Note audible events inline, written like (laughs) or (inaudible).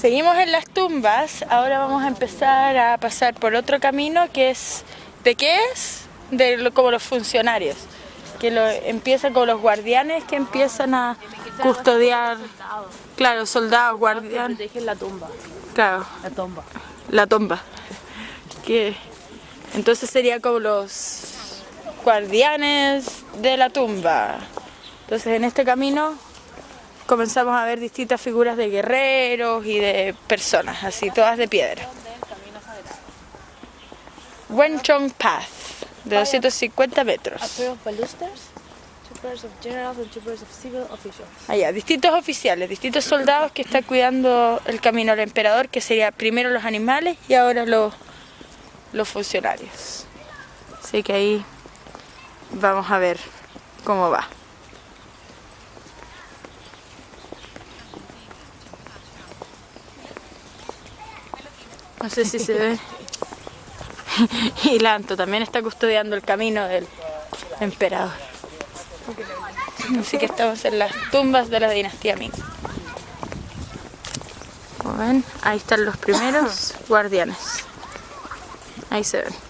Seguimos en las tumbas, ahora vamos a empezar a pasar por otro camino que es, ¿de qué es? De como los funcionarios, que lo, empieza con los guardianes que empiezan a custodiar, claro, soldados, guardianes. la tumba. Claro. La tumba. La tumba. Que, entonces sería como los guardianes de la tumba. Entonces en este camino comenzamos a ver distintas figuras de guerreros y de personas, así todas de piedra. Wenchong Path, de 250 metros. Allá, distintos oficiales, distintos soldados que están cuidando el camino al emperador, que sería primero los animales y ahora los, los funcionarios. Así que ahí vamos a ver cómo va. No sé si se ve. (laughs) y Lanto también está custodiando el camino del emperador. Así que estamos en las tumbas de la dinastía Ming. Como ven, ahí están los primeros guardianes. Ahí se ven.